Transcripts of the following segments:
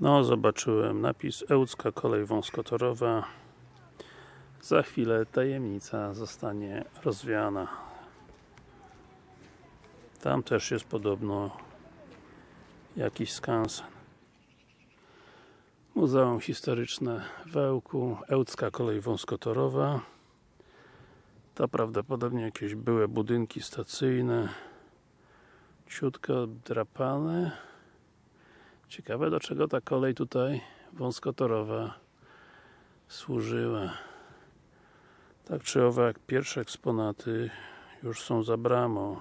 No, zobaczyłem napis Ełcka Kolej Wąskotorowa. Za chwilę tajemnica zostanie rozwiana. Tam też jest podobno jakiś skansen Muzeum Historyczne w Ełku Ełcka Kolej Wąskotorowa. To prawdopodobnie jakieś były budynki stacyjne. Ciutko drapane Ciekawe do czego ta kolej tutaj wąskotorowa służyła. Tak czy owak pierwsze eksponaty już są za bramą.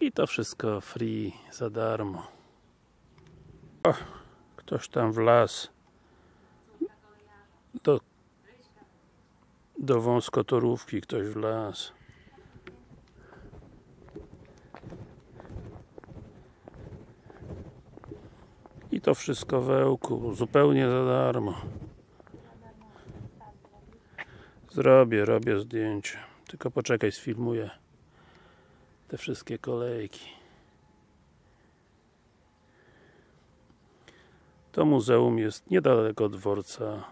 I to wszystko free, za darmo. O, ktoś tam wlazł do, do wąskotorówki ktoś wlazł. I to wszystko w Ełku, zupełnie za darmo. Zrobię, robię zdjęcie. Tylko poczekaj, sfilmuję te wszystkie kolejki. To muzeum jest niedaleko dworca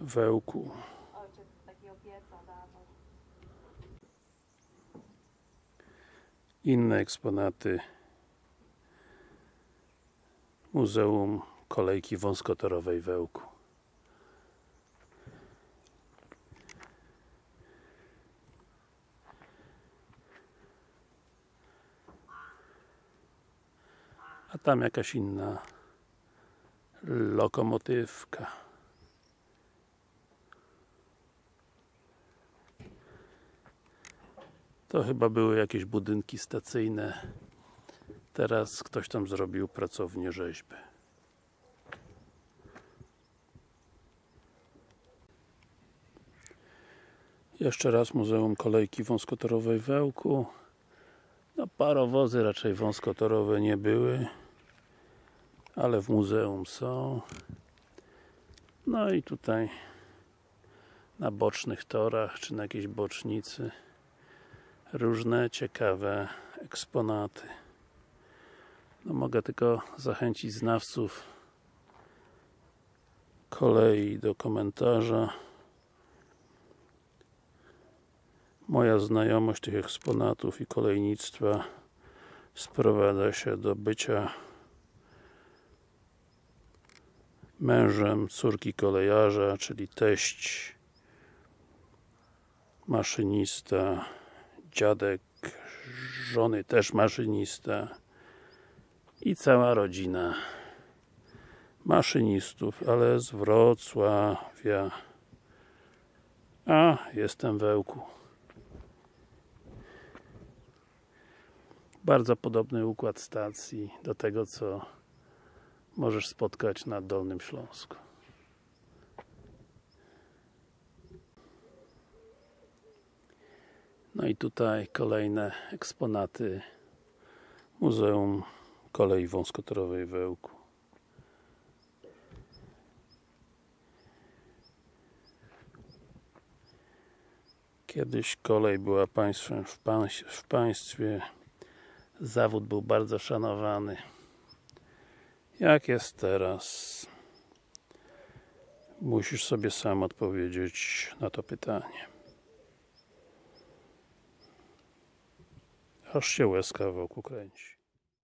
w Ełku. Ojciec takiego pieca dawał. Inne eksponaty Muzeum Kolejki Wąskotorowej w Ełku. A tam jakaś inna lokomotywka. To chyba były jakieś budynki stacyjne Teraz ktoś tam zrobił pracownię rzeźby. Jeszcze raz Muzeum Kolejki Wąskotorowej w Ełku. No parowozy raczej wąskotorowe nie były, ale w muzeum są. No i tutaj na bocznych torach, czy na jakiejś bocznicy różne ciekawe eksponaty. No mogę tylko zachęcić znawców kolei do komentarza. Moja znajomość tych eksponatów i kolejnictwa sprowadza się do bycia mężem córki kolejarza, czyli teść maszynista, dziadek żony też maszynista i cała rodzina maszynistów, ale z Wrocławia. A jestem w Ełku. Bardzo podobny układ stacji do tego co możesz spotkać na Dolnym Śląsku. No i tutaj kolejne eksponaty Muzeum kolei wąskotorowej w Ełku. Kiedyś kolej była państwem w, pańs w państwie. Zawód był bardzo szanowany. Jak jest teraz? Musisz sobie sam odpowiedzieć na to pytanie. Aż się łezka wokół kręci